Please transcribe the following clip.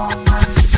Oh, my God.